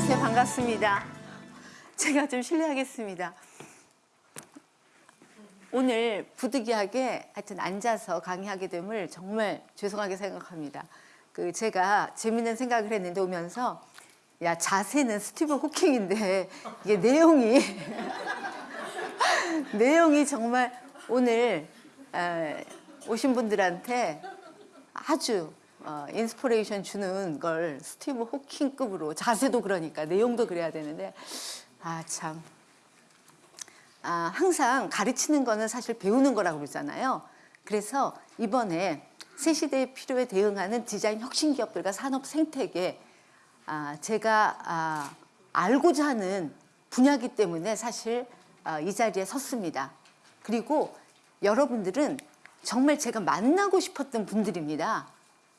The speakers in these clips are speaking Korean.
안녕하세요. 반갑습니다. 제가 좀 실례하겠습니다. 오늘 부득이하게 하여튼 앉아서 강의하게 됨을 정말 죄송하게 생각합니다. 그 제가 재밌는 생각을 했는데 오면서 야 자세는 스티브 호킹인데 이게 내용이 내용이 정말 오늘 에, 오신 분들한테 아주 어, inspiration 주는 걸 스티브 호킹급으로 자세도 그러니까 내용도 그래야 되는데 아 참. 아, 항상 가르치는 거는 사실 배우는 거라고 그러잖아요. 그래서 이번에 새 시대의 필요에 대응하는 디자인 혁신 기업들과 산업 생태계 아, 제가 아, 알고자 하는 분야기 때문에 사실 아, 이 자리에 섰습니다. 그리고 여러분들은 정말 제가 만나고 싶었던 분들입니다.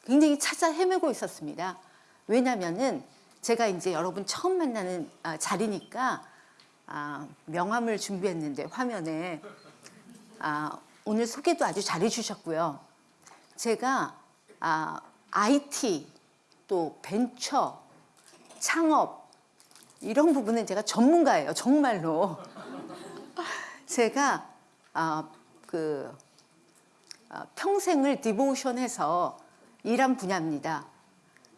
굉장히 찾아 헤매고 있었습니다. 왜냐면은 제가 이제 여러분 처음 만나는 아, 자리니까 아, 명함을 준비했는데 화면에 아, 오늘 소개도 아주 잘해 주셨고요. 제가 아, IT 또 벤처 창업 이런 부분은 제가 전문가예요. 정말로. 제가 아, 그 아, 평생을 devotion해서 일한 분야입니다.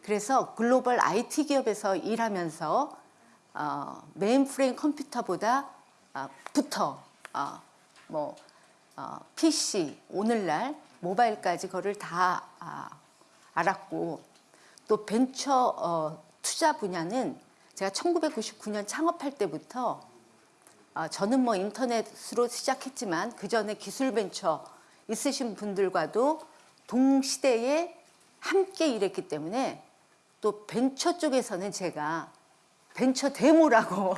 그래서 global IT 기업에서 일하면서 어, mainframe 컴퓨터보다 아, 부터 어, 뭐 어, PC 오늘날 모바일까지 거를 다 아, 알았고 또 벤처 어, 투자 분야는 제가 1999년 창업할 때부터 어, 저는 뭐 인터넷으로 시작했지만 그 전에 기술 벤처 있으신 분들과도 동시대에 함께 일했기 때문에 또 벤처 쪽에서는 제가 벤처 데모라고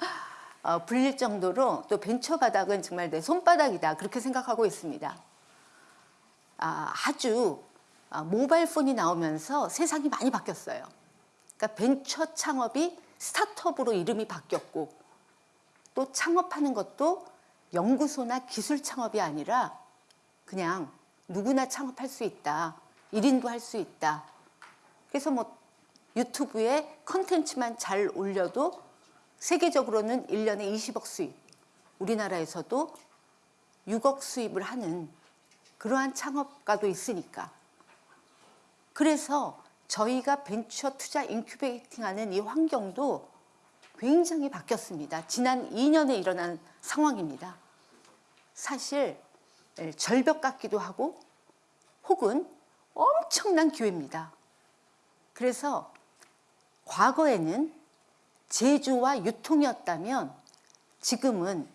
어, 불릴 정도로 또 벤처 바닥은 정말 내 손바닥이다 그렇게 생각하고 있습니다. 아, 아주 아, 모바일 폰이 나오면서 세상이 많이 바뀌었어요. 그러니까 벤처 창업이 스타트업으로 이름이 바뀌었고 또 창업하는 것도 연구소나 기술 창업이 아니라 그냥 누구나 창업할 수 있다. 1인도 할 수 있다. 그래서 뭐 유튜브에 컨텐츠만 잘 올려도 세계적으로는 1년에 20억 수입, 우리나라에서도 6억 수입을 하는 그러한 창업가도 있으니까. 그래서 저희가 벤처 투자 인큐베이팅하는 이 환경도 굉장히 바뀌었습니다. 지난 2년에 일어난 상황입니다. 사실 예, 절벽 같기도 하고 혹은 엄청난 기회입니다. 그래서 과거에는 제조와 유통이었다면 지금은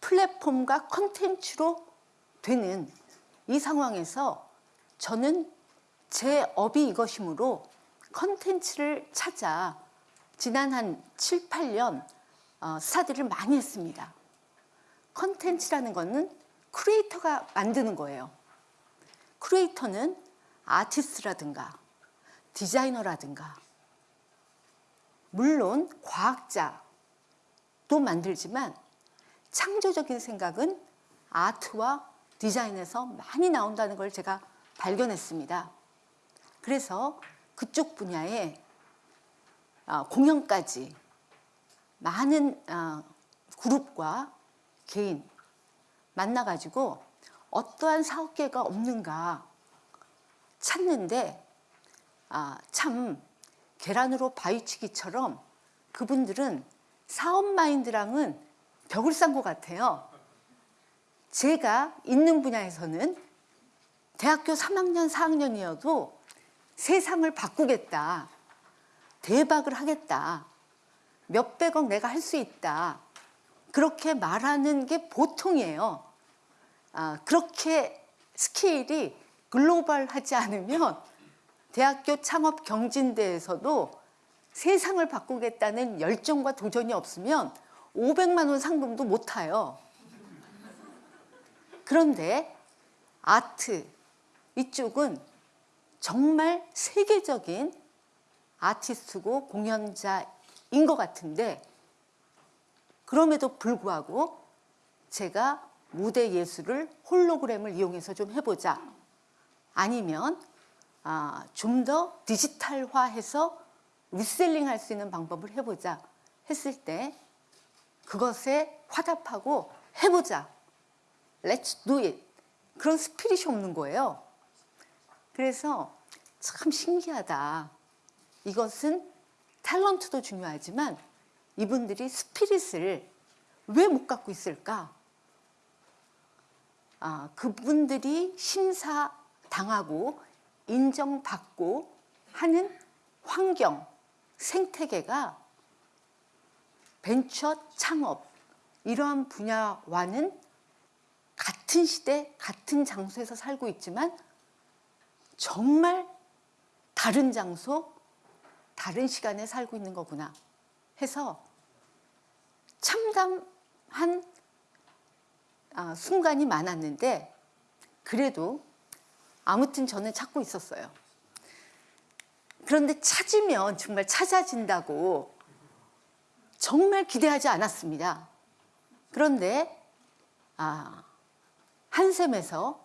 플랫폼과 컨텐츠로 되는 이 상황에서 저는 제 업이 이것이므로 컨텐츠를 찾아 지난 한 7, 8년 어, study를 많이 했습니다. 컨텐츠라는 것은 creator가 만드는 거예요. creator는 artist라든가 디자이너라든가 물론 과학자도 만들지만 창조적인 생각은 아트와 디자인에서 많이 나온다는 걸 제가 발견했습니다. 그래서 그쪽 분야에 아, 공연까지 많은 아, 그룹과 개인 만나가지고 어떠한 사업계가 없는가 찾는데 아, 참 계란으로 바위치기처럼 그분들은 사업 마인드랑은 벽을 싼것 같아요. 제가 있는 분야에서는 대학교 3학년, 4학년이어도 세상을 바꾸겠다. 대박을 하겠다. 몇백억 내가 할 수 있다. 그렇게 말하는 게 보통이에요. 아, 그렇게 스케일이 글로벌하지 않으면 대학교 창업 경진대에서도 세상을 바꾸겠다는 열정과 도전이 없으면 500만 원 상금도 못 타요. 그런데 아트 이쪽은 정말 세계적인 아티스트고 공연자인 것 같은데 그럼에도 불구하고 제가 무대 예술을 홀로그램을 이용해서 좀 해보자 아니면 아, 좀 더 디지털화해서 reselling 할 수 있는 방법을 해보자 했을 때 그것에 화답하고 해보자. Let's do it. 그런 spirit이 없는 거예요. 그래서 참 신기하다. 이것은 탤런트도 중요하지만 이분들이 스피릿을 왜 못 갖고 있을까? 아, 그분들이 심사 당하고 인정받고 하는 환경, 생태계가 벤처 창업 이러한 분야와는 같은 시대, 같은 장소에서 살고 있지만 정말 다른 장소, 다른 시간에 살고 있는 거구나 해서 참담한 아, 순간이 많았는데 그래도 아무튼 저는 찾고 있었어요. 그런데 찾으면 정말 찾아진다고 정말 기대하지 않았습니다. 그런데 아, 한샘에서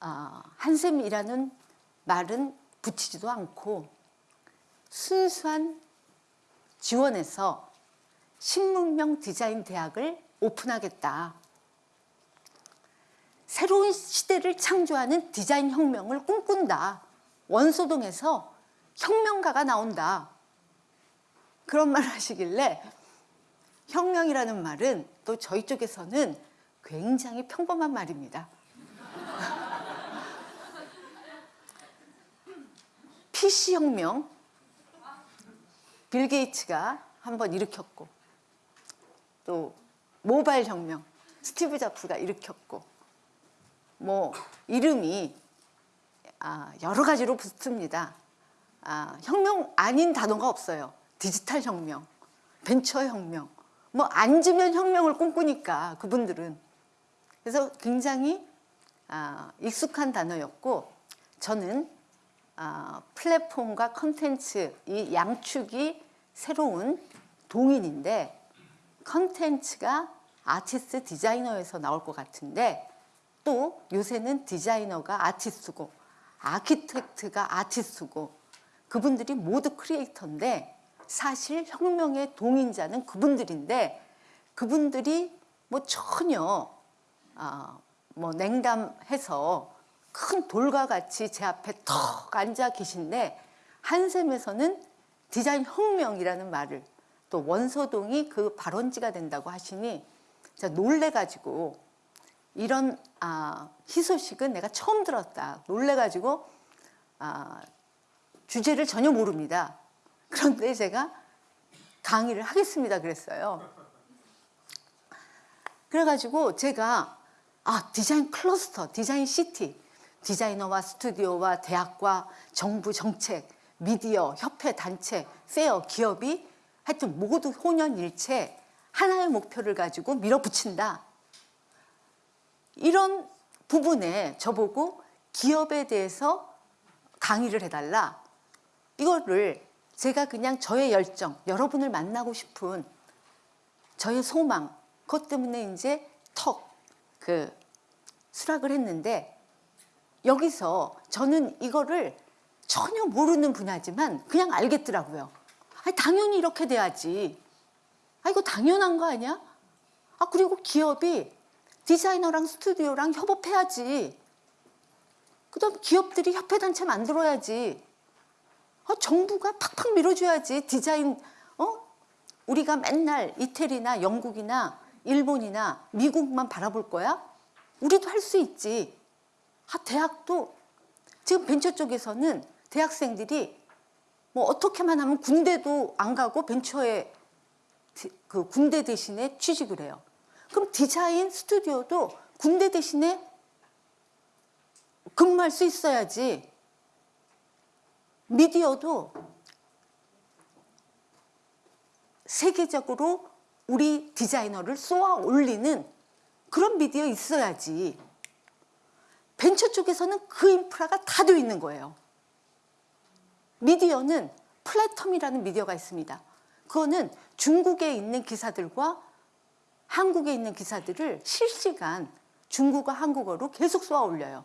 아, 한샘이라는 말은 붙이지도 않고 순수한 지원에서 신문명 디자인 대학을 오픈하겠다. 새로운 시대를 창조하는 디자인 혁명을 꿈꾼다. 원소동에서 혁명가가 나온다. 그런 말 하시길래 혁명이라는 말은 또 저희 쪽에서는 굉장히 평범한 말입니다. PC 혁명 빌 게이츠가 한번 일으켰고 또 모바일 혁명 스티브 잡스가 일으켰고 뭐 이름이 아, 여러 가지로 붙습니다. 아, 혁명 아닌 단어가 없어요. 디지털 혁명, 벤처 혁명, 뭐 앉으면 혁명을 꿈꾸니까 그분들은 그래서 굉장히 아, 익숙한 단어였고 저는 아, 플랫폼과 컨텐츠 이 양축이 새로운 동인인데 컨텐츠가 아티스트 디자이너에서 나올 것 같은데 또 요새는 디자이너가 아티스트고 아키텍트가 아티스트고 그분들이 모두 크리에이터인데 사실 혁명의 동인자는 그분들인데 그분들이 뭐 전혀 아, 뭐 냉담해서 큰 돌과 같이 제 앞에 턱 앉아 계신데 한샘에서는 디자인 혁명이라는 말을 또 원소동이 그 발원지가 된다고 하시니 놀래가지고 이런 아, 희소식은 내가 처음 들었다. 놀래가지고 아, 주제를 전혀 모릅니다. 그런데 제가 강의를 하겠습니다 그랬어요. 그래가지고 제가 아 디자인 클러스터, 디자인 city, 디자이너와 스튜디오와 대학과 정부 정책, 미디어, 협회, 단체, fair, 기업이 하여튼 모두 혼연일체 하나의 목표를 가지고 밀어붙인다. 이런 부분에 저보고 기업에 대해서 강의를 해달라. 이거를 제가 그냥 저의 열정, 여러분을 만나고 싶은 저의 소망, 그것 때문에 이제 턱, 그, 수락을 했는데 여기서 저는 이거를 전혀 모르는 분야지만 그냥 알겠더라고요. 아니, 당연히 이렇게 돼야지. 아, 이거 당연한 거 아니야? 아, 그리고 기업이 디자이너랑 스튜디오랑 협업해야지. 그 다음 기업들이 협회단체 만들어야지. 아, 정부가 팍팍 밀어줘야지. 디자인, 어? 우리가 맨날 이태리나 영국이나 일본이나 미국만 바라볼 거야? 우리도 할 수 있지. 아, 대학도 지금 벤처 쪽에서는 대학생들이 뭐 어떻게만 하면 군대도 안 가고 벤처에 디- 그 군대 대신에 취직을 해요. 그럼 디자인 스튜디오도 군대 대신에 근무할 수 있어야지. 미디어도 세계적으로 우리 디자이너를 쏘아 올리는 그런 미디어 있어야지. 벤처 쪽에서는 그 인프라가 다돼 있는 거예요. 미디어는 플래텀이라는 미디어가 있습니다. 그거는 중국에 있는 기사들과 한국에 있는 기사들을 실시간 중국어, 한국어로 계속 쏘아 올려요.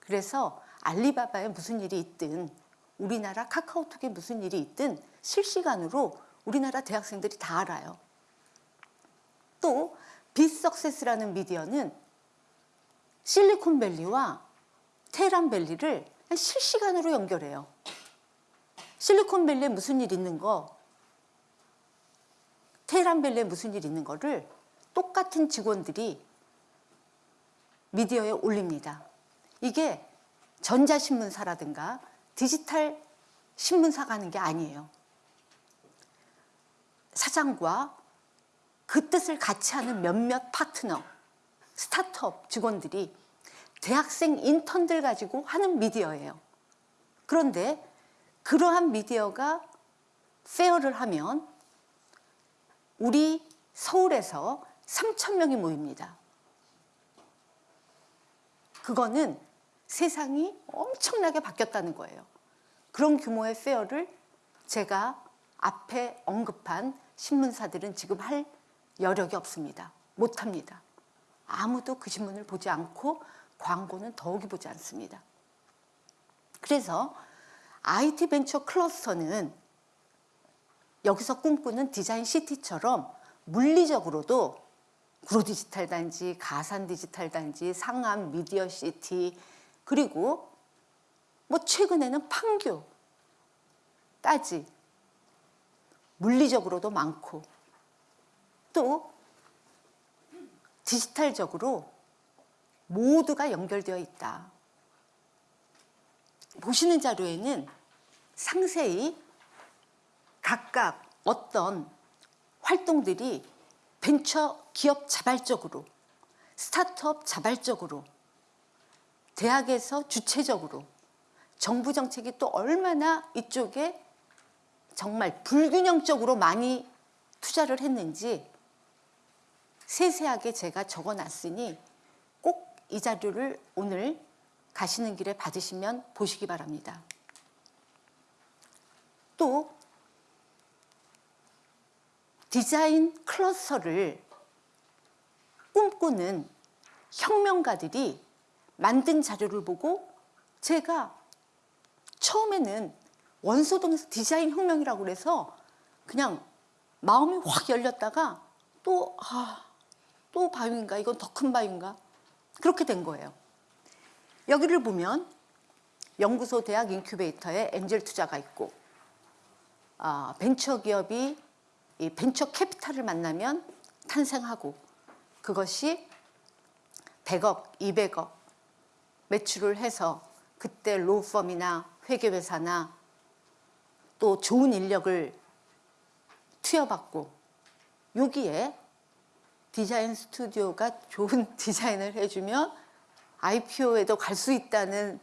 그래서 알리바바에 무슨 일이 있든 우리나라 카카오톡에 무슨 일이 있든 실시간으로 우리나라 대학생들이 다 알아요. 또 빗석세스라는 미디어는 실리콘밸리와 테헤란밸리를 실시간으로 연결해요. 실리콘밸리에 무슨 일 있는 거, 테헤란밸리에 무슨 일 있는 거를 똑같은 직원들이 미디어에 올립니다. 이게 전자신문사라든가 디지털 신문사가 하는 게 아니에요. 사장과 그 뜻을 같이 하는 몇몇 파트너, 스타트업 직원들이 대학생 인턴들 가지고 하는 미디어예요. 그런데 그러한 미디어가 페어를 하면 우리 서울에서 3천 명이 모입니다. 그거는 세상이 엄청나게 바뀌었다는 거예요. 그런 규모의 페어를 제가 앞에 언급한 신문사들은 지금 할 여력이 없습니다. 못합니다. 아무도 그 신문을 보지 않고 광고는 더욱이 보지 않습니다. 그래서 IT 벤처 클러스터는 여기서 꿈꾸는 디자인 시티처럼 물리적으로도 구로 디지털 단지, 가산 디지털 단지, 상암 미디어 시티 그리고 뭐 최근에는 판교, 따지 물리적으로도 많고 또 디지털적으로 모두가 연결되어 있다. 보시는 자료에는 상세히 각각 어떤 활동들이 벤처 기업 자발적으로 스타트업 자발적으로 대학에서 주체적으로 정부 정책이 또 얼마나 이쪽에 정말 불균형적으로 많이 투자를 했는지 세세하게 제가 적어 놨으니 꼭 이 자료를 오늘 가시는 길에 받으시면 보시기 바랍니다. 또 디자인 클러스터를 꿈꾸는 혁명가들이 만든 자료를 보고 제가 처음에는 원소동에서 디자인 혁명이라고 그래서 그냥 마음이 확 열렸다가 또, 아, 또 바위인가? 이건 더 큰 바위인가? 그렇게 된 거예요. 여기를 보면 연구소 대학 인큐베이터에 엔젤 투자가 있고 아, 벤처 기업이 이 벤처 캐피탈을 만나면 탄생하고 그것이 100억, 200억 매출을 해서 그때 로펌이나 회계회사나 또 좋은 인력을 투여받고 여기에 디자인 스튜디오가 좋은 디자인을 해주면 IPO에도 갈 수 있다는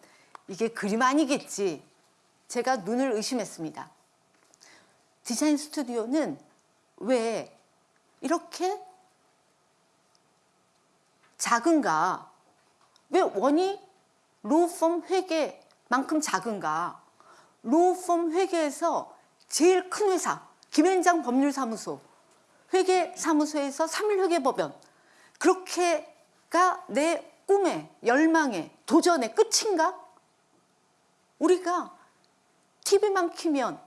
이게 그림 아니겠지. 제가 눈을 의심했습니다. 디자인 스튜디오는 왜 이렇게 작은가? 왜 원이 로펌 회계만큼 작은가? 로펌 회계에서 제일 큰 회사 김현장 법률사무소 회계사무소에서 3일 회계법연 그렇게가 내 꿈의 열망의 도전의 끝인가? 우리가 TV만 키면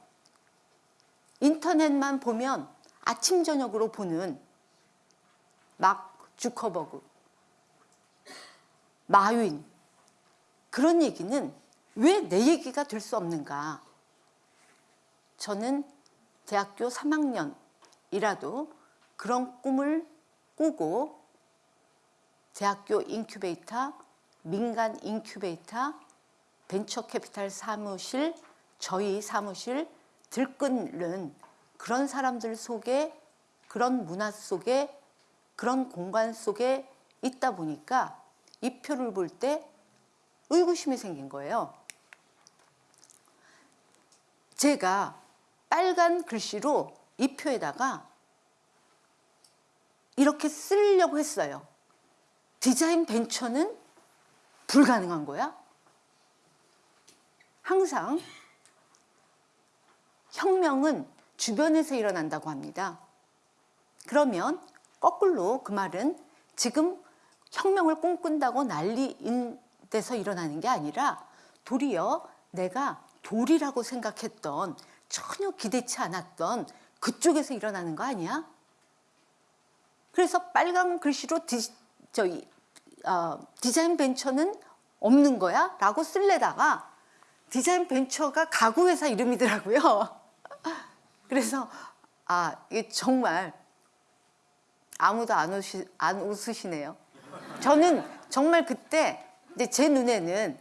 인터넷만 보면 아침 저녁으로 보는 막 주커버그 마윈 그런 얘기는 왜 내 얘기가 될 수 없는가? 저는 대학교 3학년이라도 그런 꿈을 꾸고 대학교 인큐베이터, 민간 인큐베이터, 벤처 캐피탈 사무실, 저희 사무실 들끓는 그런 사람들 속에 그런 문화 속에 그런 공간 속에 있다 보니까 이 표를 볼 때 의구심이 생긴 거예요. 제가 빨간 글씨로 이 표에다가 이렇게 쓰려고 했어요. 디자인 벤처는 불가능한 거야? 항상 혁명은 주변에서 일어난다고 합니다. 그러면 거꾸로 그 말은 지금 혁명을 꿈꾼다고 난리인 데서 일어나는 게 아니라 도리어 내가 돌이라고 생각했던 전혀 기대치 않았던 그쪽에서 일어나는 거 아니야? 그래서 빨간 글씨로 디, 저기, 어, 디자인 벤처는 없는 거야? 라고 쓸래다가 디자인 벤처가 가구회사 이름이더라고요. 그래서 아 이게 정말 아무도 안, 웃으시, 안 웃으시네요. 저는 정말 그때 이제 제 눈에는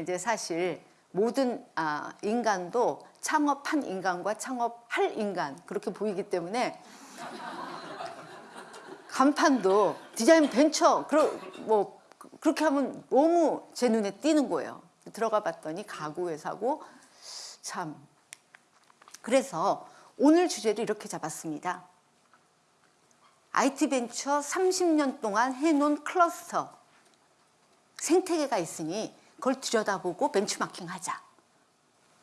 이제 사실 모든 아, 인간도 창업한 인간과 창업할 인간 그렇게 보이기 때문에 간판도 디자인 벤처 그러, 뭐 그렇게 하면 너무 제 눈에 띄는 거예요. 들어가 봤더니 가구 회사고 참 그래서 오늘 주제를 이렇게 잡았습니다. IT 벤처 30년 동안 해놓은 클러스터 생태계가 있으니 그걸 들여다보고 벤치마킹 하자.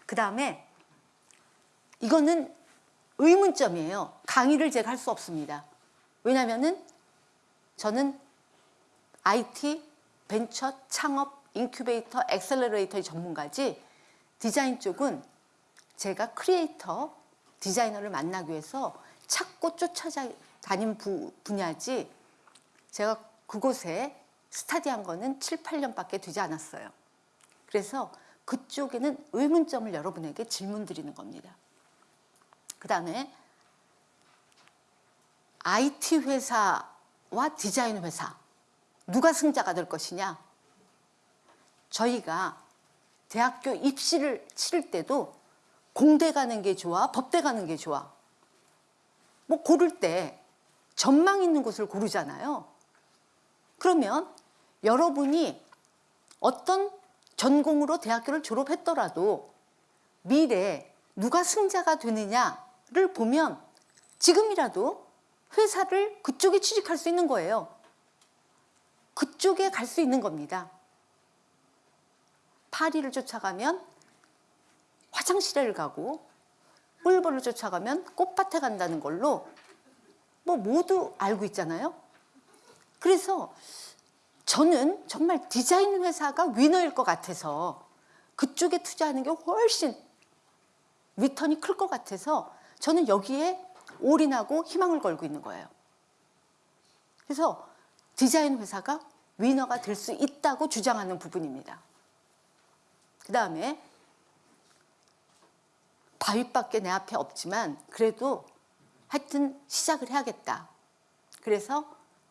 그 다음에 이거는 의문점이에요. 강의를 제가 할 수 없습니다. 왜냐면은 저는 IT, 벤처, 창업, 인큐베이터, accelerator의 전문가지 디자인 쪽은 제가 크리에이터, 디자이너를 만나기 위해서 찾고 쫓아다닌 부, 분야지 제가 그곳에 study한 거는 7, 8년밖에 되지 않았어요. 그래서 그쪽에는 의문점을 여러분에게 질문 드리는 겁니다. 그 다음에 IT 회사와 디자인 회사 누가 승자가 될 것이냐? 저희가 대학교 입시를 치를 때도 공대 가는 게 좋아, 법대 가는 게 좋아. 뭐 고를 때 전망 있는 곳을 고르잖아요. 그러면 여러분이 어떤 전공으로 대학교를 졸업했더라도 미래 누가 승자가 되느냐를 보면 지금이라도 회사를 그쪽에 취직할 수 있는 거예요. 그쪽에 갈 수 있는 겁니다. 파리를 쫓아가면 화장실을 가고 꿀벌을 쫓아가면 꽃밭에 간다는 걸로 뭐 모두 알고 있잖아요. 그래서 저는 정말 디자인 회사가 위너일 것 같아서 그쪽에 투자하는 게 훨씬 return이 클 것 같아서 저는 여기에 올인하고 희망을 걸고 있는 거예요. 그래서 디자인 회사가 winner가 될 수 있다고 주장하는 부분입니다. 그 다음에 바위밖에 내 앞에 없지만 그래도 하여튼 시작을 해야겠다. 그래서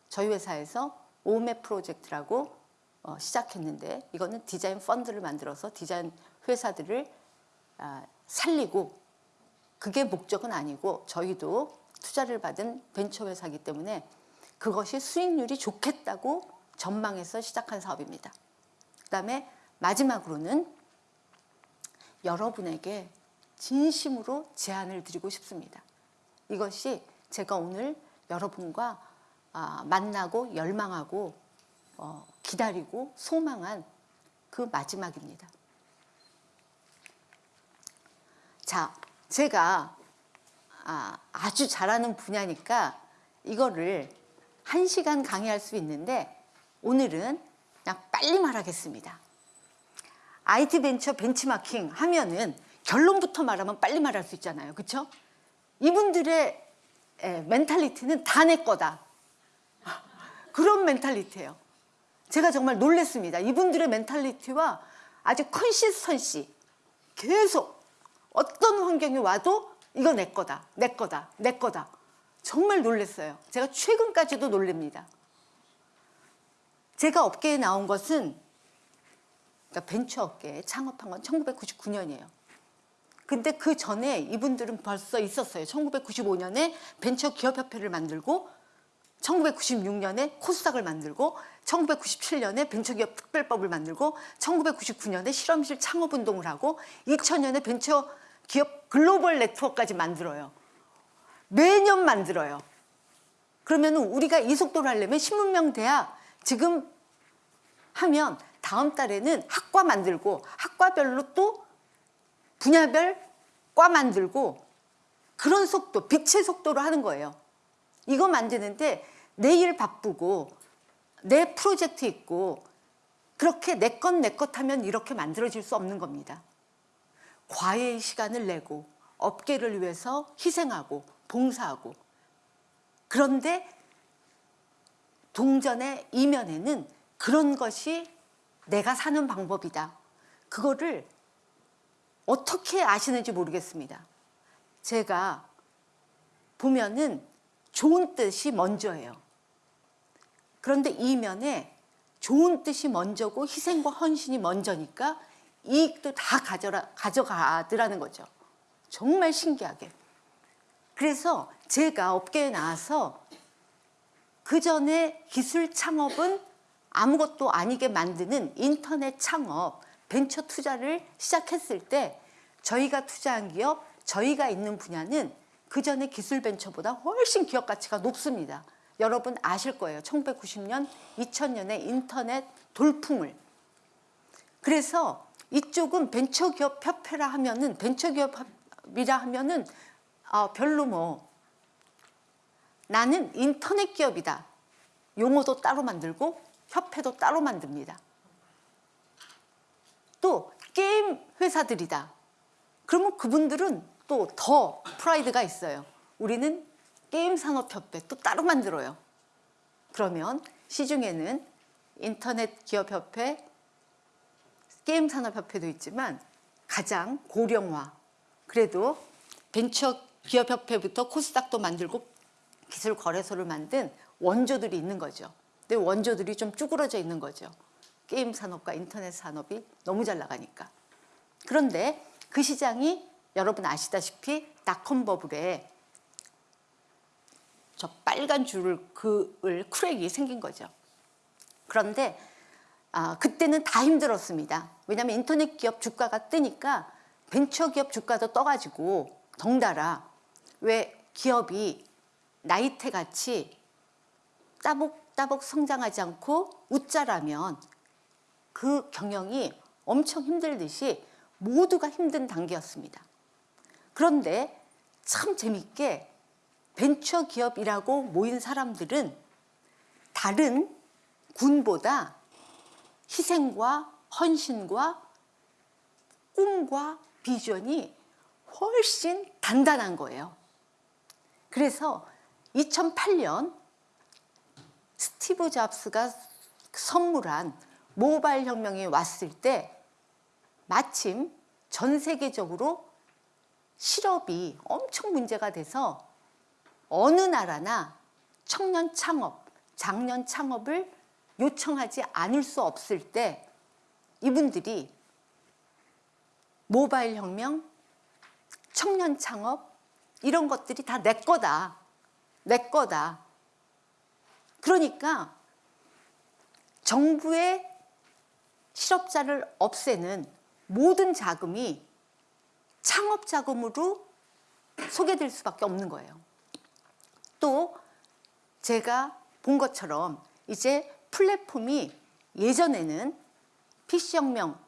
저희 회사에서 오메 프로젝트라고 어, 시작했는데 이거는 디자인 펀드를 만들어서 디자인 회사들을 아, 살리고 그게 목적은 아니고 저희도 투자를 받은 벤처 회사이기 때문에 그것이 수익률이 좋겠다고 전망해서 시작한 사업입니다. 그 다음에 마지막으로는 여러분에게 진심으로 제안을 드리고 싶습니다. 이것이 제가 오늘 여러분과 아, 만나고 열망하고 어, 기다리고 소망한 그 마지막입니다. 자, 제가 아, 아주 잘하는 분야니까 이거를 한 시간 강의할 수 있는데 오늘은 그냥 빨리 말하겠습니다. IT 벤처 벤치마킹 하면은 결론부터 말하면 빨리 말할 수 있잖아요. 그렇죠? 이분들의 에, mentality는 다 내 거다. 그런 mentality예요. 제가 정말 놀랬습니다. 이분들의 mentality와 아주 consistency 계속 어떤 환경이 와도 이거 내 거다, 내 거다, 내 거다. 정말 놀랐어요. 제가 최근까지도 놀랍니다. 제가 업계에 나온 것은 그러니까 벤처 업계에 창업한 건 1999년이에요. 근데 그 전에 이분들은 벌써 있었어요. 1995년에 벤처 기업협회를 만들고 1996년에 코스닥을 만들고 1997년에 벤처기업 특별법을 만들고 1999년에 실험실 창업운동을 하고 2000년에 벤처기업 글로벌 네트워크까지 만들어요. 매년 만들어요. 그러면 우리가 이 속도를 하려면 신문명 대학 지금 하면 다음 달에는 학과 만들고 학과별로 또 분야별 과 만들고 그런 속도, 빛의 속도로 하는 거예요. 이거 만드는데 내일 바쁘고 내 프로젝트 있고 그렇게 내 것 내 것 하면 이렇게 만들어질 수 없는 겁니다. 과외의 시간을 내고 업계를 위해서 희생하고 봉사하고 그런데 동전의 이면에는 그런 것이 내가 사는 방법이다. 그거를 어떻게 아시는지 모르겠습니다. 제가 보면은 좋은 뜻이 먼저예요. 그런데 이면에 좋은 뜻이 먼저고 희생과 헌신이 먼저니까 이익도 다 가져라, 가져가더라는 거죠. 정말 신기하게. 그래서 제가 업계에 나와서 그 전에 기술 창업은 아무것도 아니게 만드는 인터넷 창업, 벤처 투자를 시작했을 때 저희가 투자한 기업, 저희가 있는 분야는 그 전에 기술 벤처보다 훨씬 기업 가치가 높습니다. 여러분 아실 거예요. 1990년, 2000년에 인터넷 돌풍을. 그래서 이쪽은 벤처기업 협회라 하면은 벤처기업이라 하면은 어, 별로 뭐 나는 인터넷 기업이다. 용어도 따로 만들고 협회도 따로 만듭니다. 또 게임 회사들이다. 그러면 그분들은 또 더 프라이드가 있어요. 우리는 게임 산업협회 또 따로 만들어요. 그러면 시중에는 인터넷 기업협회, 게임 산업협회도 있지만 가장 고령화. 그래도 벤처 기업협회부터 코스닥도 만들고 기술 거래소를 만든 원조들이 있는 거죠. 근데 원조들이 좀 쭈그러져 있는 거죠. 게임 산업과 인터넷 산업이 너무 잘 나가니까. 그런데 그 시장이 여러분 아시다시피 닷컴 버블에 저 빨간 줄을 그을 크랙이 생긴 거죠. 그런데 아, 그때는 다 힘들었습니다. 왜냐하면 인터넷 기업 주가가 뜨니까 벤처 기업 주가도 떠가지고 덩달아 왜 기업이 나이테 같이 따복따복 성장하지 않고 웃자라면 그 경영이 엄청 힘들듯이 모두가 힘든 단계였습니다. 그런데 참 재밌게 벤처 기업이라고 모인 사람들은 다른 군보다 희생과 헌신과 꿈과 비전이 훨씬 단단한 거예요. 그래서 2008년 스티브 잡스가 선물한 모바일 혁명이 왔을 때 마침 전 세계적으로 실업이 엄청 문제가 돼서 어느 나라나 청년 창업, 장년 창업을 요청하지 않을 수 없을 때 이분들이 모바일 혁명, 청년 창업 이런 것들이 다 내 거다. 내 거다. 그러니까 정부의 실업자를 없애는 모든 자금이 창업 자금으로 소개될 수밖에 없는 거예요. 또 제가 본 것처럼 이제 플랫폼이 예전에는 PC혁명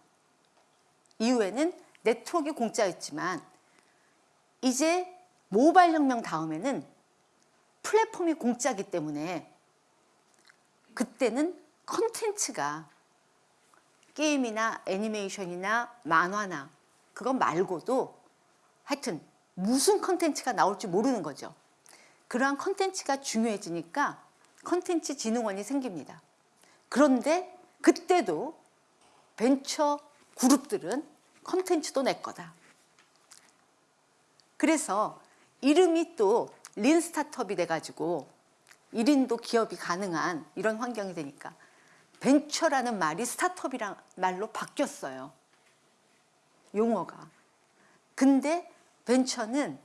이후에는 네트워크 공짜였지만 이제 모바일 혁명 다음에는 플랫폼이 공짜기 때문에 그때는 컨텐츠가 게임이나 애니메이션이나 만화나 그거 말고도 하여튼 무슨 컨텐츠가 나올지 모르는 거죠. 그러한 컨텐츠가 중요해지니까 컨텐츠 진흥원이 생깁니다. 그런데 그때도 벤처 그룹들은 컨텐츠도 내 거다. 그래서 이름이 또 lean startup이 돼가지고 1인도 기업이 가능한 이런 환경이 되니까 벤처라는 말이 스타트업이란 말로 바뀌었어요. 용어가. 근데 벤처는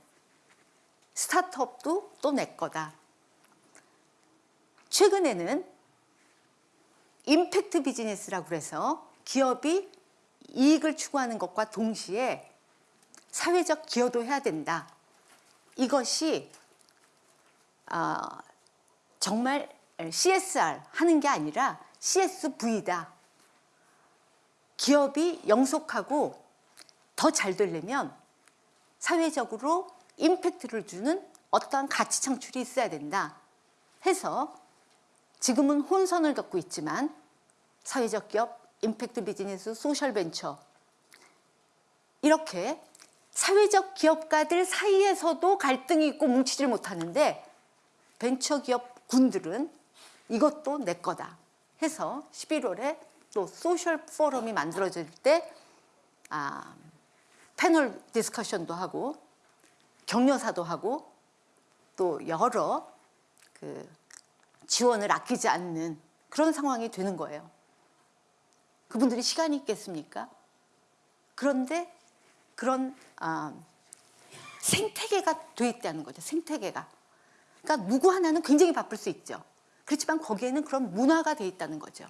스타트업도 또 내 거다. 최근에는 임팩트 비즈니스라고 그래서 기업이 이익을 추구하는 것과 동시에 사회적 기여도 해야 된다. 이것이 어, 정말 CSR 하는 게 아니라 CSV다. 기업이 영속하고 더 잘 되려면 사회적으로 임팩트를 주는 어떠한 가치 창출이 있어야 된다 해서 지금은 혼선을 겪고 있지만 사회적 기업, 임팩트 비즈니스, social 벤처 이렇게 사회적 기업가들 사이에서도 갈등이 있고 뭉치질 못하는데 벤처기업 군들은 이것도 내 거다 해서 11월에 또 social 포럼이 만들어질 때 아, panel discussion도 하고 격려사도 하고 또 여러 그 지원을 아끼지 않는 그런 상황이 되는 거예요. 그분들이 시간이 있겠습니까? 그런데 그런 아, 생태계가 돼 있다는 거죠. 생태계가. 그러니까 누구 하나는 굉장히 바쁠 수 있죠. 그렇지만 거기에는 그런 문화가 돼 있다는 거죠.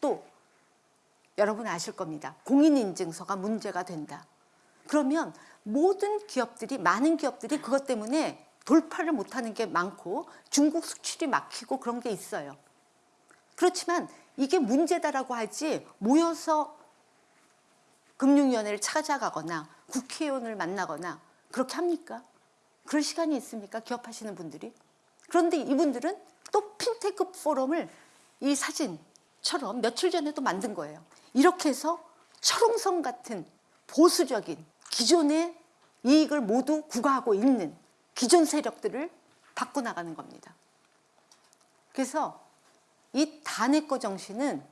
또 여러분 아실 겁니다. 공인인증서가 문제가 된다. 그러면 모든 기업들이 많은 기업들이 그것 때문에 돌파를 못하는 게 많고 중국 수출이 막히고 그런 게 있어요. 그렇지만 이게 문제다라고 하지 모여서 금융위원회를 찾아가거나 국회의원을 만나거나 그렇게 합니까? 그럴 시간이 있습니까? 기업하시는 분들이? 그런데 이분들은 또 핀테크 포럼을 이 사진처럼 며칠 전에도 만든 거예요. 이렇게 해서 철옹성 같은 보수적인 기존의 이익을 모두 구가하고 있는 기존 세력들을 바꿔나가는 겁니다. 그래서 이 다내꺼 정신은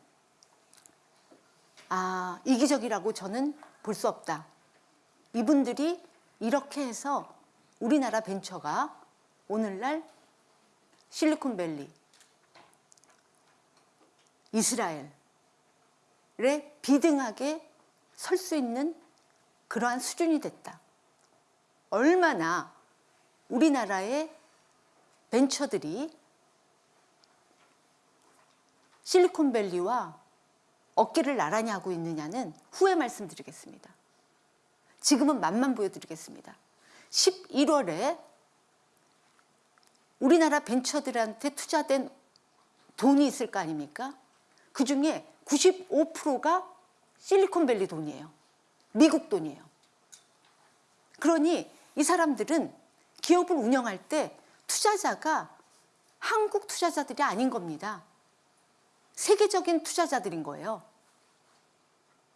아, 이기적이라고 저는 볼 수 없다. 이분들이 이렇게 해서 우리나라 벤처가 오늘날 실리콘밸리, 이스라엘에 비등하게 설 수 있는 그러한 수준이 됐다. 얼마나 우리나라의 벤처들이 실리콘밸리와 어깨를 나란히 하고 있느냐는 후에 말씀드리겠습니다. 지금은 맛만 보여드리겠습니다. 11월에 우리나라 벤처들한테 투자된 돈이 있을 거 아닙니까? 그 중에 95%가 실리콘밸리 돈이에요. 미국 돈이에요. 그러니 이 사람들은 기업을 운영할 때 투자자가 한국 투자자들이 아닌 겁니다. 세계적인 투자자들인 거예요.